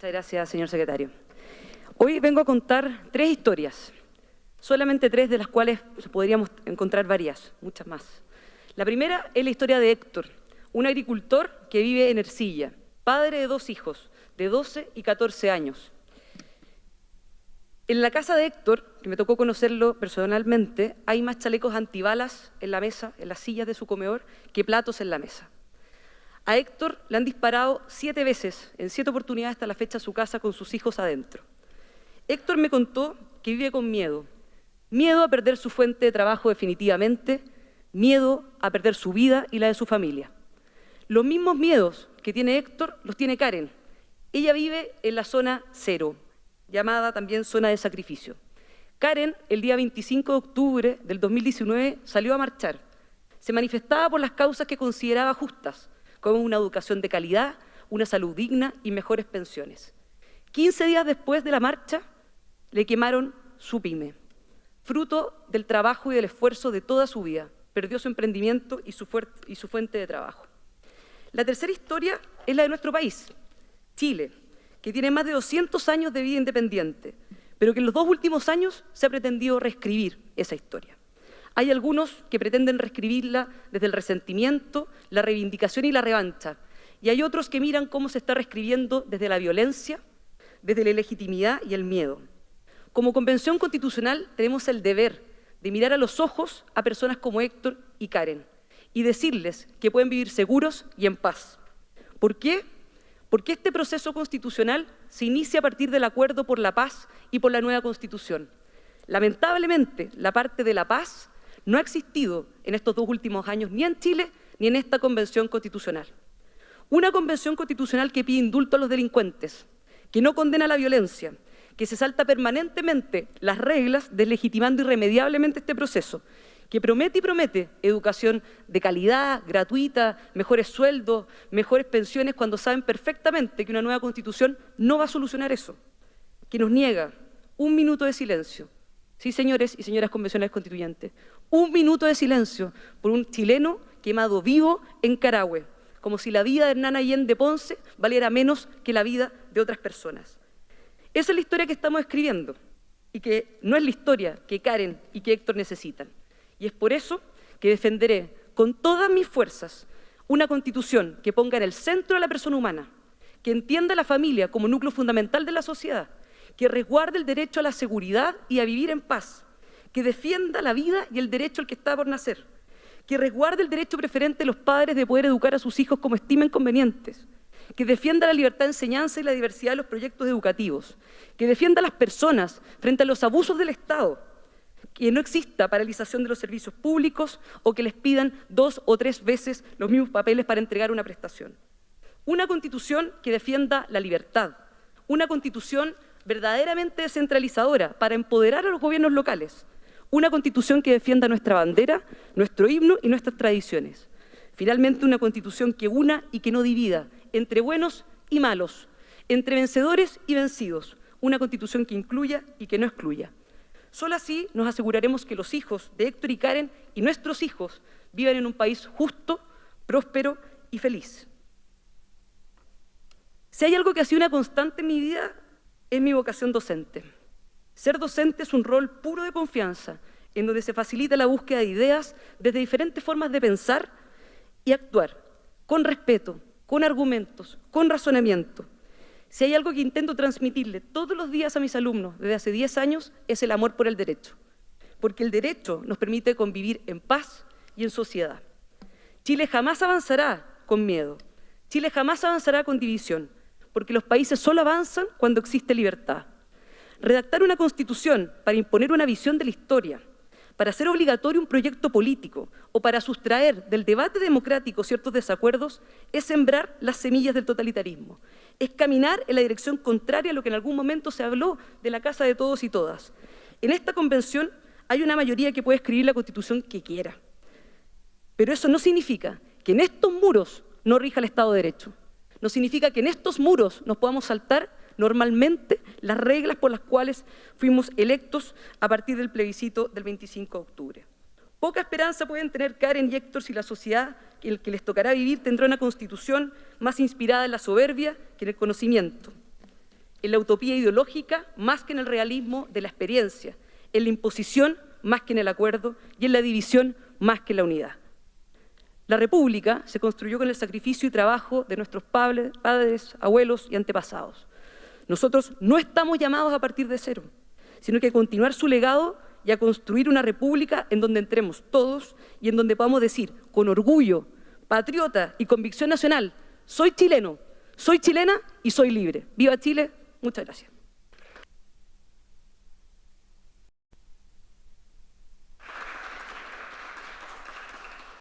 Muchas gracias, señor secretario. Hoy vengo a contar tres historias, solamente tres de las cuales podríamos encontrar varias, muchas más. La primera es la historia de Héctor, un agricultor que vive en Ercilla, padre de dos hijos, de 12 y 14 años. En la casa de Héctor, que me tocó conocerlo personalmente, hay más chalecos antibalas en la mesa, en las sillas de su comedor, que platos en la mesa. A Héctor le han disparado siete veces, en siete oportunidades hasta la fecha, a su casa con sus hijos adentro. Héctor me contó que vive con miedo. Miedo a perder su fuente de trabajo definitivamente, miedo a perder su vida y la de su familia. Los mismos miedos que tiene Héctor los tiene Karen. Ella vive en la zona cero, llamada también zona de sacrificio. Karen, el día 25 de octubre del 2019, salió a marchar. Se manifestaba por las causas que consideraba justas, como una educación de calidad, una salud digna y mejores pensiones. 15 días después de la marcha, le quemaron su pyme, fruto del trabajo y del esfuerzo de toda su vida. Perdió su emprendimiento y su, y su fuente de trabajo. La tercera historia es la de nuestro país, Chile, que tiene más de 200 años de vida independiente, pero que en los dos últimos años se ha pretendido reescribir esa historia. Hay algunos que pretenden reescribirla desde el resentimiento, la reivindicación y la revancha, y hay otros que miran cómo se está reescribiendo desde la violencia, desde la ilegitimidad y el miedo. Como Convención Constitucional tenemos el deber de mirar a los ojos a personas como Héctor y Karen y decirles que pueden vivir seguros y en paz. ¿Por qué? porque este proceso constitucional se inicia a partir del acuerdo por la paz y por la nueva Constitución. Lamentablemente, la parte de la paz no ha existido en estos dos últimos años, ni en Chile ni en esta Convención Constitucional. Una Convención Constitucional que pide indulto a los delincuentes, que no condena la violencia, que se salta permanentemente las reglas, deslegitimando irremediablemente este proceso, que promete y promete educación de calidad, gratuita, mejores sueldos, mejores pensiones, cuando saben perfectamente que una nueva Constitución no va a solucionar eso, que nos niega un minuto de silencio. Sí, señores y señoras convencionales constituyentes, un minuto de silencio por un chileno quemado vivo en Carahue, como si la vida de Hernán Allende Ponce valiera menos que la vida de otras personas. Esa es la historia que estamos escribiendo y que no es la historia que Karen y que Héctor necesitan. Y es por eso que defenderé con todas mis fuerzas una constitución que ponga en el centro a la persona humana, que entienda la familia como núcleo fundamental de la sociedad, que resguarde el derecho a la seguridad y a vivir en paz, que defienda la vida y el derecho al que está por nacer, que resguarde el derecho preferente de los padres de poder educar a sus hijos como estimen convenientes, que defienda la libertad de enseñanza y la diversidad de los proyectos educativos, que defienda a las personas frente a los abusos del Estado, que no exista paralización de los servicios públicos o que les pidan dos o tres veces los mismos papeles para entregar una prestación. Una constitución que defienda la libertad, una constitución verdaderamente descentralizadora para empoderar a los gobiernos locales, una constitución que defienda nuestra bandera, nuestro himno y nuestras tradiciones. Finalmente, una constitución que una y que no divida entre buenos y malos, entre vencedores y vencidos, una constitución que incluya y que no excluya. Solo así nos aseguraremos que los hijos de Héctor y Karen y nuestros hijos vivan en un país justo, próspero y feliz. Si hay algo que ha sido una constante en mi vida, es mi vocación docente. Ser docente es un rol puro de confianza, en donde se facilita la búsqueda de ideas desde diferentes formas de pensar y actuar, con respeto, con argumentos, con razonamiento. Si hay algo que intento transmitirle todos los días a mis alumnos desde hace 10 años, es el amor por el derecho. Porque el derecho nos permite convivir en paz y en sociedad. Chile jamás avanzará con miedo. Chile jamás avanzará con división, porque los países solo avanzan cuando existe libertad. Redactar una constitución para imponer una visión de la historia, para hacer obligatorio un proyecto político o para sustraer del debate democrático ciertos desacuerdos es sembrar las semillas del totalitarismo es caminar en la dirección contraria a lo que en algún momento se habló de la casa de todos y todas. En esta convención hay una mayoría que puede escribir la Constitución que quiera. Pero eso no significa que en estos muros no rija el Estado de Derecho. No significa que en estos muros nos podamos saltar normalmente las reglas por las cuales fuimos electos a partir del plebiscito del 25 de octubre. Poca esperanza pueden tener Karen y Héctor si la sociedad que les tocará vivir tendrá una constitución más inspirada en la soberbia que en el conocimiento. en la utopía ideológica más que en el realismo de la experiencia, en la imposición más que en el acuerdo y en la división más que en la unidad. La República se construyó con el sacrificio y trabajo de nuestros padres, abuelos y antepasados. Nosotros no estamos llamados a partir de cero, sino que a continuar su legado y a construir una república en donde entremos todos y en donde podamos decir con orgullo, patriota y convicción nacional, soy chileno, soy chilena y soy libre. ¡Viva Chile! Muchas gracias.